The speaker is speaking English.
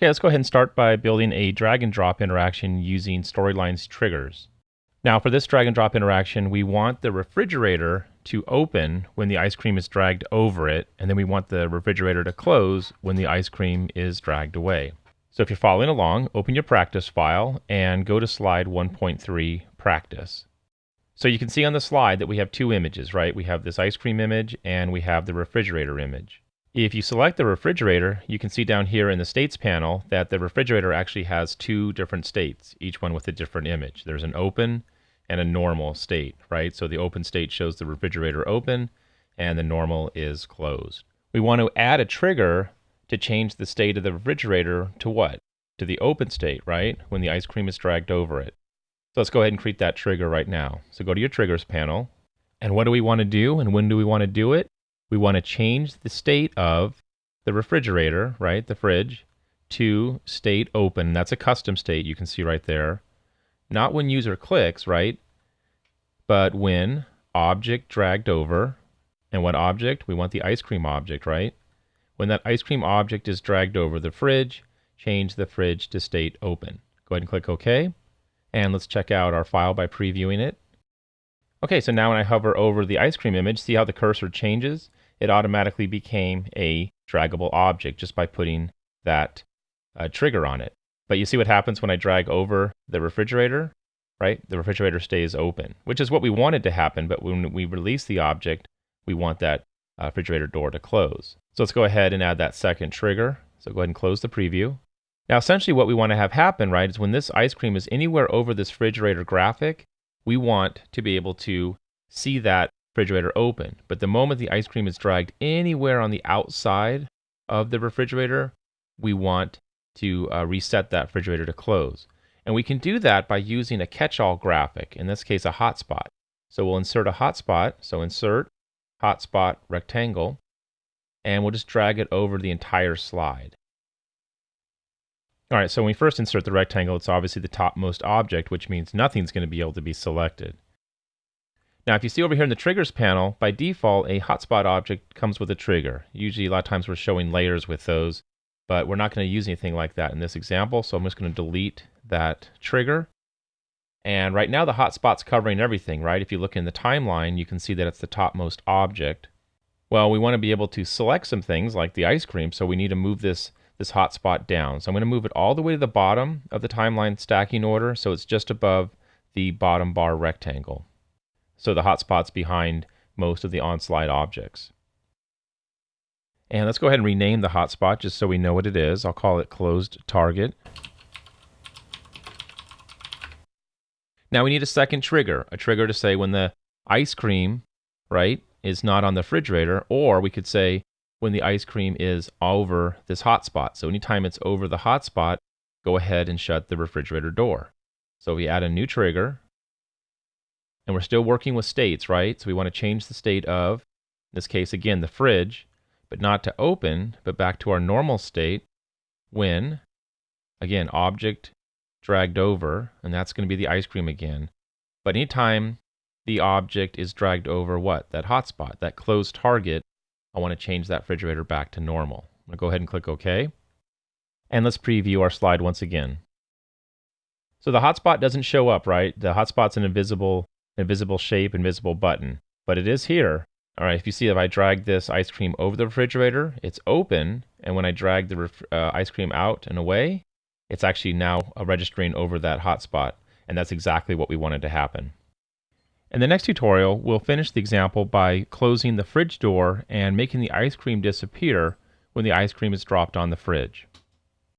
Okay, let's go ahead and start by building a drag and drop interaction using Storyline's triggers. Now for this drag and drop interaction, we want the refrigerator to open when the ice cream is dragged over it, and then we want the refrigerator to close when the ice cream is dragged away. So if you're following along, open your practice file and go to slide 1.3 practice. So you can see on the slide that we have two images, right? We have this ice cream image and we have the refrigerator image. If you select the refrigerator, you can see down here in the states panel that the refrigerator actually has two different states, each one with a different image. There's an open and a normal state, right? So the open state shows the refrigerator open and the normal is closed. We want to add a trigger to change the state of the refrigerator to what? To the open state, right? When the ice cream is dragged over it. So let's go ahead and create that trigger right now. So go to your triggers panel. And what do we want to do and when do we want to do it? We want to change the state of the refrigerator, right, the fridge, to state open. That's a custom state you can see right there. Not when user clicks, right, but when object dragged over. And what object? We want the ice cream object, right? When that ice cream object is dragged over the fridge, change the fridge to state open. Go ahead and click OK. And let's check out our file by previewing it. Okay, so now when I hover over the ice cream image, see how the cursor changes? It automatically became a draggable object just by putting that uh, trigger on it. But you see what happens when I drag over the refrigerator, right? The refrigerator stays open, which is what we wanted to happen. But when we release the object, we want that uh, refrigerator door to close. So let's go ahead and add that second trigger. So go ahead and close the preview. Now, essentially what we want to have happen, right, is when this ice cream is anywhere over this refrigerator graphic, we want to be able to see that refrigerator open. But the moment the ice cream is dragged anywhere on the outside of the refrigerator, we want to uh, reset that refrigerator to close. And we can do that by using a catch-all graphic, in this case a hotspot. So we'll insert a hotspot, so insert hotspot rectangle, and we'll just drag it over the entire slide. All right, so when we first insert the rectangle, it's obviously the topmost object, which means nothing's going to be able to be selected. Now, if you see over here in the triggers panel, by default, a hotspot object comes with a trigger. Usually, a lot of times we're showing layers with those, but we're not going to use anything like that in this example. So I'm just going to delete that trigger. And right now the hotspot's covering everything, right? If you look in the timeline, you can see that it's the topmost object. Well, we want to be able to select some things like the ice cream, so we need to move this, this hotspot down. So I'm going to move it all the way to the bottom of the timeline stacking order, so it's just above the bottom bar rectangle so the hotspot's behind most of the on-slide objects. And let's go ahead and rename the hotspot just so we know what it is. I'll call it closed target. Now we need a second trigger, a trigger to say when the ice cream, right, is not on the refrigerator, or we could say when the ice cream is over this hotspot. So anytime it's over the hotspot, go ahead and shut the refrigerator door. So we add a new trigger, and we're still working with states, right? So we want to change the state of, in this case, again, the fridge, but not to open, but back to our normal state when, again, object dragged over, and that's going to be the ice cream again. But anytime the object is dragged over what? That hotspot, that closed target, I want to change that refrigerator back to normal. I'm going to go ahead and click OK. And let's preview our slide once again. So the hotspot doesn't show up, right? The hotspot's an invisible invisible shape, invisible button. But it is here. All right, if you see if I drag this ice cream over the refrigerator, it's open. And when I drag the uh, ice cream out and away, it's actually now registering over that hotspot. And that's exactly what we wanted to happen. In the next tutorial, we'll finish the example by closing the fridge door and making the ice cream disappear when the ice cream is dropped on the fridge.